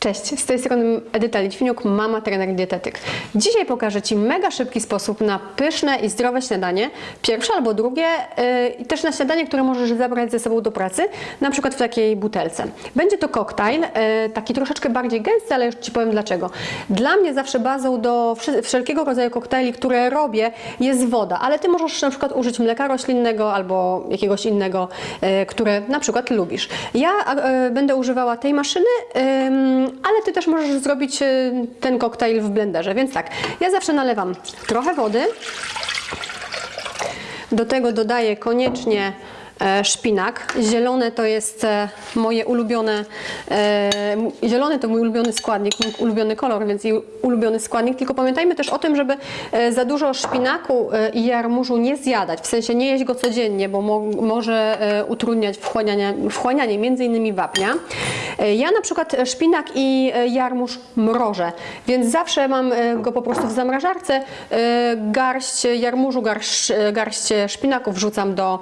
Cześć, z tej strony Edyta Litwiniuk, mama, trener, dietetyk. Dzisiaj pokażę Ci mega szybki sposób na pyszne i zdrowe śniadanie, pierwsze albo drugie yy, i też na śniadanie, które możesz zabrać ze sobą do pracy, na przykład w takiej butelce. Będzie to koktajl, yy, taki troszeczkę bardziej gęsty, ale już Ci powiem dlaczego. Dla mnie zawsze bazą do wszelkiego rodzaju koktajli, które robię, jest woda, ale Ty możesz na przykład użyć mleka roślinnego albo jakiegoś innego, yy, które na przykład lubisz. Ja yy, będę używała tej maszyny, ale Ty też możesz zrobić y, ten koktajl w blenderze, więc tak, ja zawsze nalewam trochę wody, do tego dodaję koniecznie e, szpinak. Zielone to jest e, moje ulubione, e, zielony to mój ulubiony składnik, mój ulubiony kolor, więc ulubiony składnik. Tylko pamiętajmy też o tym, żeby za dużo szpinaku i jarmużu nie zjadać, w sensie nie jeść go codziennie, bo mo może utrudniać wchłanianie, wchłanianie między innymi wapnia. E, Ja na przykład e, szpinak i e, jarmuż mrożę, więc zawsze mam go po prostu w zamrażarce. Garść jarmużu, garść, garść wrzucam do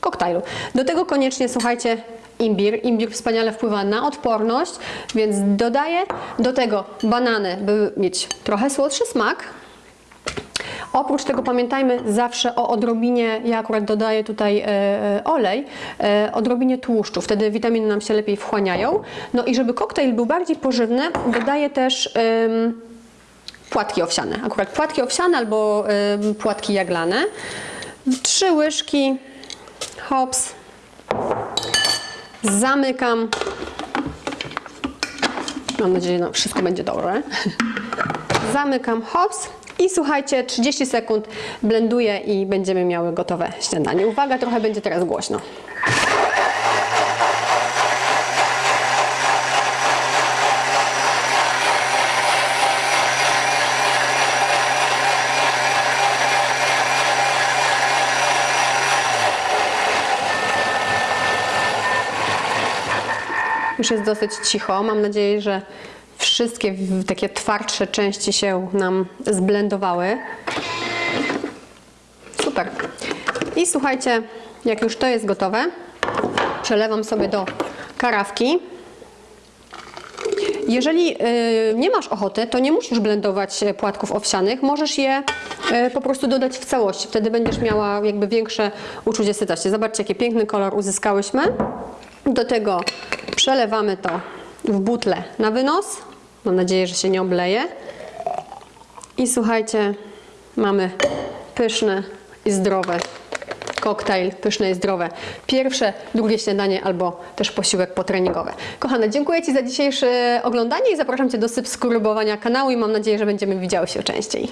koktajlu. Do tego koniecznie, słuchajcie, imbir. Imbir wspaniale wpływa na odporność, więc dodaję do tego banany, by mieć trochę słodszy smak. Oprócz tego pamiętajmy zawsze o odrobinie, ja akurat dodaję tutaj e, e, olej, e, odrobinie tłuszczu, wtedy witaminy nam się lepiej wchłaniają. No i żeby koktajl był bardziej pożywny, dodaję też płatki owsiane. Akurat płatki owsiane albo płatki jaglane. Trzy łyżki, hops, zamykam. Mam nadzieję, że wszystko będzie dobrze. Zamykam hops i słuchajcie, 30 sekund blenduję i będziemy miały gotowe śniadanie. Uwaga, trochę będzie teraz głośno. Już jest dosyć cicho. Mam nadzieję, że wszystkie takie twardsze części się nam zblendowały. Super. I słuchajcie, jak już to jest gotowe, przelewam sobie do karawki. Jeżeli y, nie masz ochoty, to nie musisz blendować e, płatków owsianych, możesz je y, po prostu dodać w całości. Wtedy będziesz miała jakby większe uczucie sytości. Zobaczcie, jaki piękny kolor uzyskałyśmy. Do tego przelewamy to w butlę na wynos. Mam nadzieję, że się nie obleje. I słuchajcie, mamy pyszne i zdrowe koktajl, pyszne i zdrowe. Pierwsze, drugie śniadanie albo też posiłek potreningowy. Kochane, dziękuję Ci za dzisiejsze oglądanie i zapraszam Cię do subskrybowania kanału i mam nadzieję, że będziemy widziały się częściej.